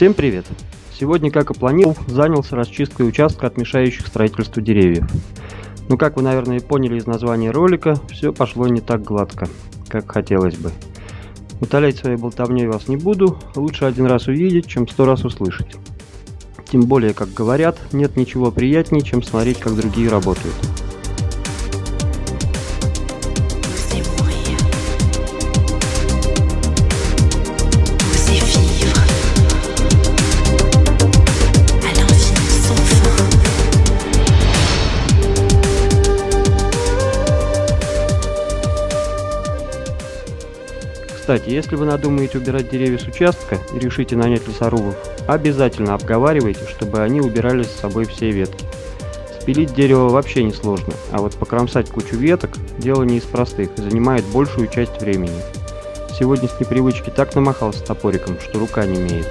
Всем привет! Сегодня, как и планировал, занялся расчисткой участка от мешающих строительству деревьев. Но как вы, наверное, поняли из названия ролика, все пошло не так гладко, как хотелось бы. Утолять своей болтовней вас не буду, лучше один раз увидеть, чем сто раз услышать. Тем более, как говорят, нет ничего приятнее, чем смотреть, как другие работают. Кстати, если вы надумаете убирать деревья с участка и решите нанять лесорубов, обязательно обговаривайте, чтобы они убирали с собой все ветки. Спилить дерево вообще не сложно, а вот покромсать кучу веток – дело не из простых и занимает большую часть времени. Сегодня с непривычки так намахался топориком, что рука не имеет.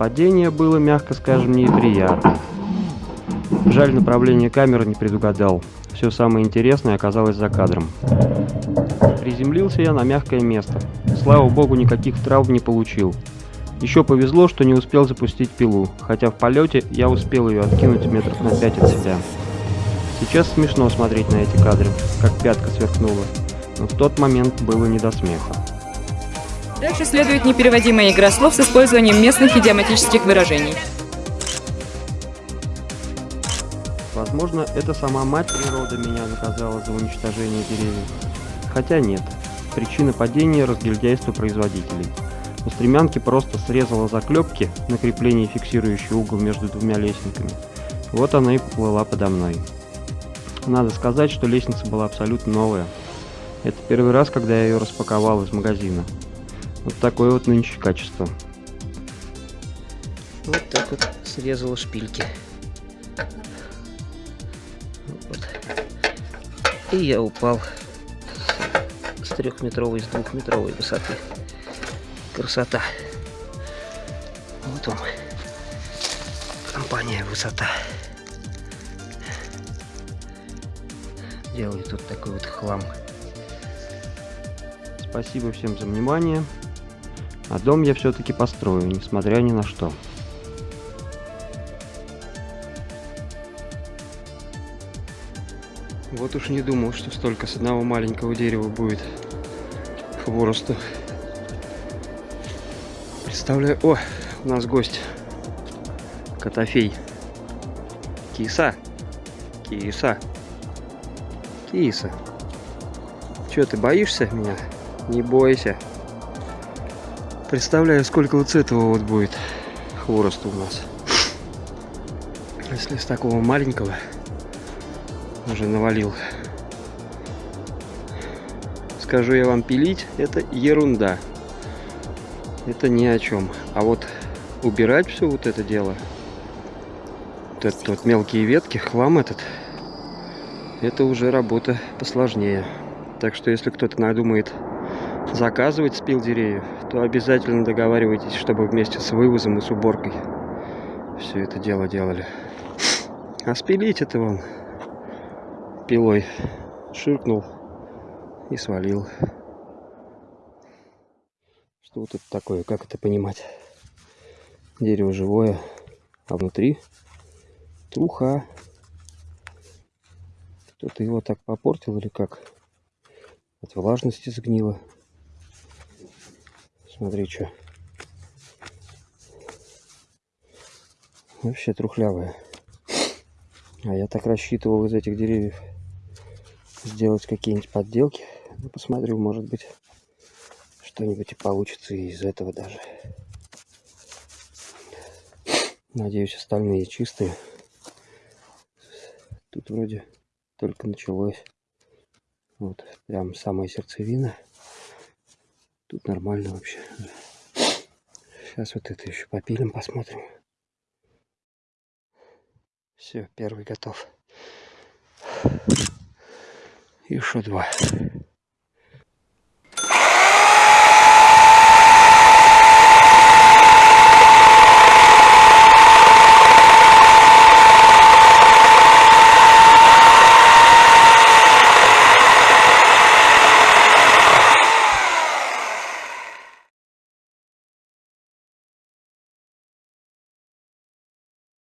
Падение было, мягко скажем, неприятно. Жаль, направление камеры не предугадал. Все самое интересное оказалось за кадром. Приземлился я на мягкое место. Слава богу, никаких травм не получил. Еще повезло, что не успел запустить пилу, хотя в полете я успел ее откинуть метров на 5 от себя. Сейчас смешно смотреть на эти кадры, как пятка сверкнула, но в тот момент было не до смеха. Дальше следует непереводимая игра слов с использованием местных идиоматических выражений. Возможно, это сама мать природы меня наказала за уничтожение деревьев. Хотя нет. Причина падения – разгильдяйство производителей. У стремянки просто срезала заклепки на крепление, фиксирующий угол между двумя лестниками. Вот она и поплыла подо мной. Надо сказать, что лестница была абсолютно новая. Это первый раз, когда я ее распаковал из магазина. Вот такое вот нынче качество. Вот так вот срезала шпильки. Вот. И я упал с трехметровой, с двухметровой высоты. Красота. Вот он. Компания высота. Делает тут такой вот хлам. Спасибо всем за внимание. А дом я все-таки построю, несмотря ни на что. Вот уж не думал, что столько с одного маленького дерева будет хворосту. Представляю... О, у нас гость. Котофей. Киса. Киса. Киса. Че, ты боишься меня? Не бойся. Представляю, сколько вот с этого вот будет хвороста у нас. Если с такого маленького уже навалил. скажу я вам, пилить это ерунда. Это ни о чем. А вот убирать все вот это дело, вот этот вот мелкие ветки, хлам этот, это уже работа посложнее. Так что если кто-то надумает заказывать спил деревьев, то обязательно договаривайтесь, чтобы вместе с вывозом и с уборкой все это дело делали. А спилить это вон пилой ширкнул и свалил. Что вот это такое, как это понимать? Дерево живое, а внутри труха. Кто-то его так попортил или как? От влажности сгнило. Смотри, что. Вообще трухлявая. А я так рассчитывал из этих деревьев сделать какие-нибудь подделки. Ну, посмотрю, может быть, что-нибудь и получится из этого даже. Надеюсь, остальные чистые. Тут вроде только началось. Вот, прям самая сердцевина. Тут нормально вообще. Сейчас вот это еще попилим, посмотрим. Все, первый готов. Еще два.